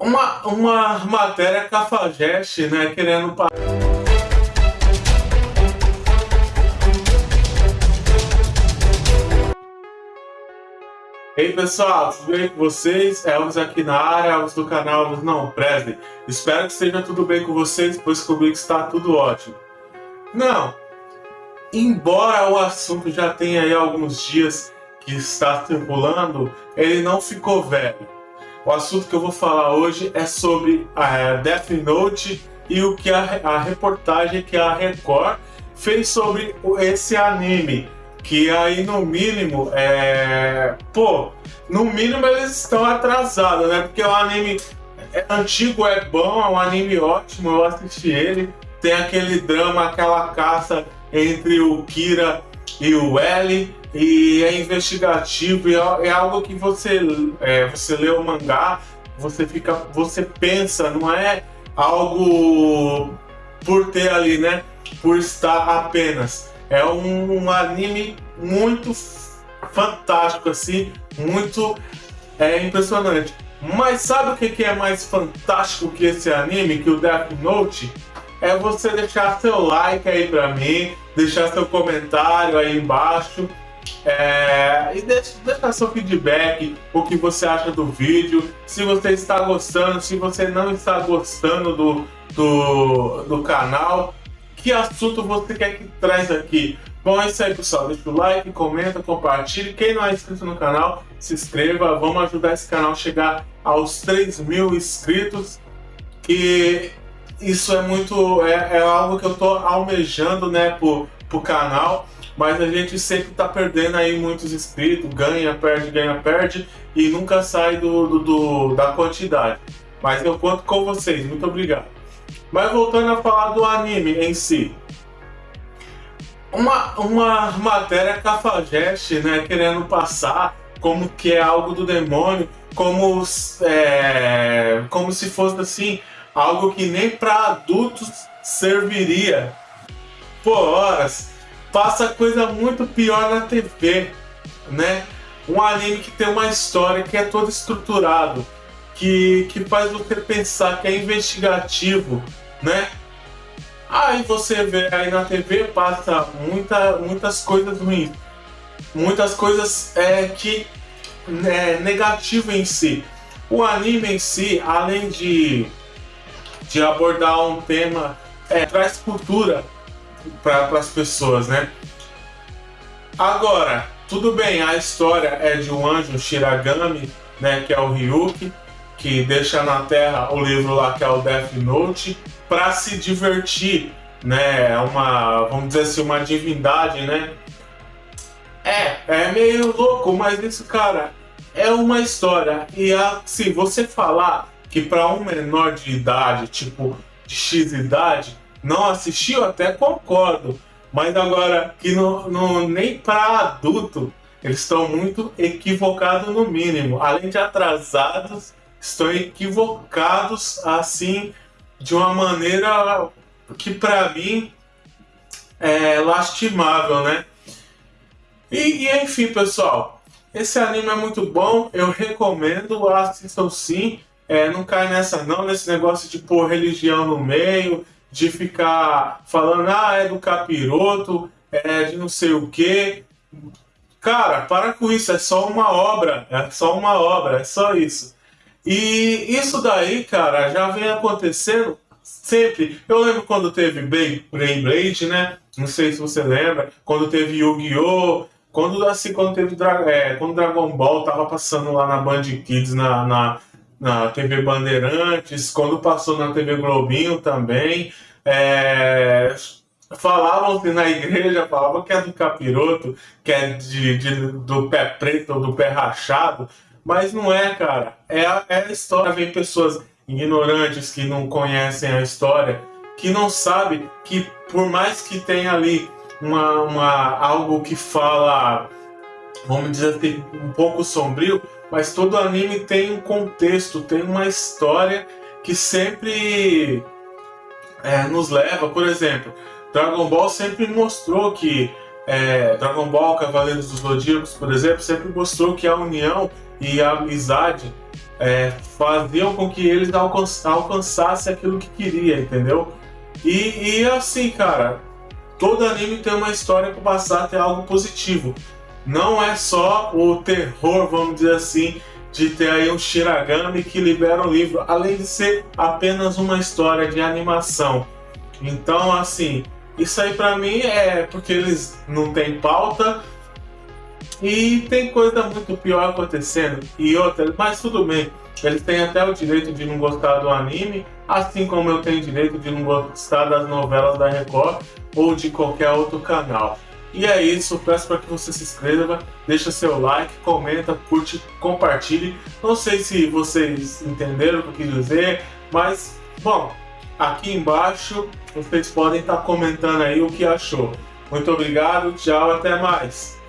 uma, uma matéria cafajeste, né, querendo Ei pessoal, tudo bem com vocês? Elvis aqui na área, Elvis do canal Elvis Não Presley. Espero que esteja tudo bem com vocês, pois comigo está tudo ótimo. Não, embora o assunto já tenha aí alguns dias que está circulando, ele não ficou velho. O assunto que eu vou falar hoje é sobre a Death Note e o que a, a reportagem que a Record fez sobre esse anime. Que aí no mínimo é. Pô, no mínimo eles estão atrasados, né? Porque o anime é antigo, é bom, é um anime ótimo, eu assisti ele. Tem aquele drama, aquela caça entre o Kira e o L e é investigativo e é, é algo que você é, você lê o mangá você fica você pensa não é algo por ter ali né? Por estar apenas. É um, um anime muito fantástico assim muito é impressionante. Mas sabe o que, que é mais fantástico que esse anime que o Death Note é você deixar seu like aí pra mim, deixar seu comentário aí embaixo é, e deixa, deixa seu feedback, o que você acha do vídeo, se você está gostando, se você não está gostando do, do, do canal, que assunto você quer que traz aqui. Bom, é isso aí pessoal, deixa o like, comenta, compartilhe, quem não é inscrito no canal, se inscreva, vamos ajudar esse canal a chegar aos 3 mil inscritos, que isso é muito, é, é algo que eu estou almejando né, pro, pro canal, mas a gente sempre tá perdendo aí muitos inscritos, ganha, perde, ganha, perde e nunca sai do, do, do, da quantidade. Mas eu conto com vocês, muito obrigado. Mas voltando a falar do anime em si. Uma, uma matéria cafajeste, né, querendo passar como que é algo do demônio, como, é, como se fosse assim, algo que nem para adultos serviria. Por horas, passa coisa muito pior na TV, né? Um anime que tem uma história que é todo estruturado, que, que faz você pensar que é investigativo, né? Aí você vê aí na TV passa muita, muitas coisas ruins, muitas coisas é, que é negativo em si. O anime em si, além de, de abordar um tema, é, traz cultura para as pessoas, né? Agora, tudo bem, a história é de um anjo Shiragami, né, que é o Ryuki, que deixa na Terra o livro lá que é o Death Note, para se divertir, né? É uma, vamos dizer assim, uma divindade, né? É, é meio louco, mas isso, cara, é uma história. E se você falar que para um menor de idade, tipo de X idade, não assistiu, até concordo. Mas agora, que no, no nem para adulto, eles estão muito equivocados no mínimo. Além de atrasados, estão equivocados assim de uma maneira que para mim é lastimável, né? E, e, enfim, pessoal, esse anime é muito bom, eu recomendo, assistam sim. É, não cai nessa não, nesse negócio de pôr religião no meio, de ficar falando, ah, é do capiroto, é de não sei o quê. Cara, para com isso, é só uma obra, é só uma obra, é só isso. E isso daí, cara, já vem acontecendo sempre. Eu lembro quando teve Beyblade, né? Não sei se você lembra, quando teve Yu-Gi-Oh! Quando, assim, quando teve é, quando Dragon Ball tava passando lá na Band Kids, na, na na TV Bandeirantes, quando passou na TV Globinho também. É, falavam na igreja, falavam que é do capiroto, que é de, de, do pé preto ou do pé rachado, mas não é, cara. É a, é a história. Vem pessoas ignorantes que não conhecem a história, que não sabem que por mais que tenha ali uma, uma, algo que fala, vamos dizer assim, um pouco sombrio, mas todo anime tem um contexto, tem uma história que sempre é, nos leva, por exemplo, Dragon Ball sempre mostrou que é, Dragon Ball Cavaleiros dos Zodíacos, por exemplo, sempre mostrou que a união e a amizade é, faziam com que eles alcançassem aquilo que queria, entendeu? E, e assim, cara, todo anime tem uma história para passar até algo positivo. Não é só o terror, vamos dizer assim, de ter aí um Shiragami que libera o livro, além de ser apenas uma história de animação. Então, assim, isso aí para mim é porque eles não têm pauta e tem coisa muito pior acontecendo. E outra, mas tudo bem, eles têm até o direito de não gostar do anime, assim como eu tenho direito de não gostar das novelas da Record ou de qualquer outro canal. E é isso, peço para que você se inscreva, deixa seu like, comenta, curte, compartilhe. Não sei se vocês entenderam o que eu quis dizer, mas, bom, aqui embaixo vocês podem estar comentando aí o que achou. Muito obrigado, tchau, até mais!